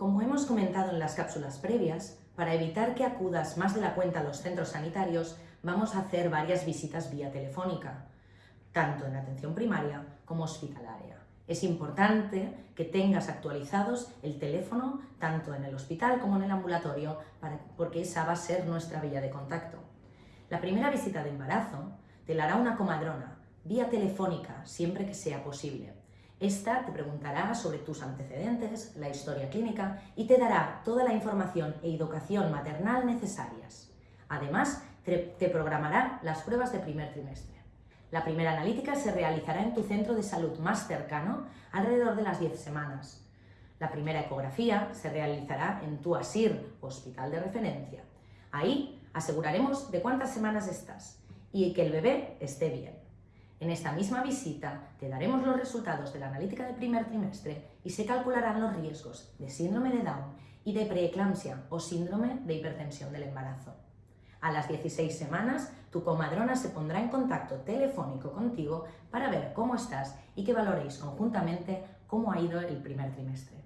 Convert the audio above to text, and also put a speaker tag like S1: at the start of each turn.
S1: Como hemos comentado en las cápsulas previas, para evitar que acudas más de la cuenta a los centros sanitarios, vamos a hacer varias visitas vía telefónica, tanto en atención primaria como hospitalaria. Es importante que tengas actualizados el teléfono tanto en el hospital como en el ambulatorio porque esa va a ser nuestra vía de contacto. La primera visita de embarazo te la hará una comadrona, vía telefónica, siempre que sea posible. Esta te preguntará sobre tus antecedentes, la historia clínica y te dará toda la información e educación maternal necesarias. Además, te programará las pruebas de primer trimestre. La primera analítica se realizará en tu centro de salud más cercano alrededor de las 10 semanas. La primera ecografía se realizará en tu ASIR, hospital de referencia. Ahí aseguraremos de cuántas semanas estás y que el bebé esté bien. En esta misma visita te daremos los resultados de la analítica del primer trimestre y se calcularán los riesgos de síndrome de Down y de preeclampsia o síndrome de hipertensión del embarazo. A las 16 semanas, tu comadrona se pondrá en contacto telefónico contigo para ver cómo estás y que valoréis conjuntamente cómo ha ido el primer trimestre.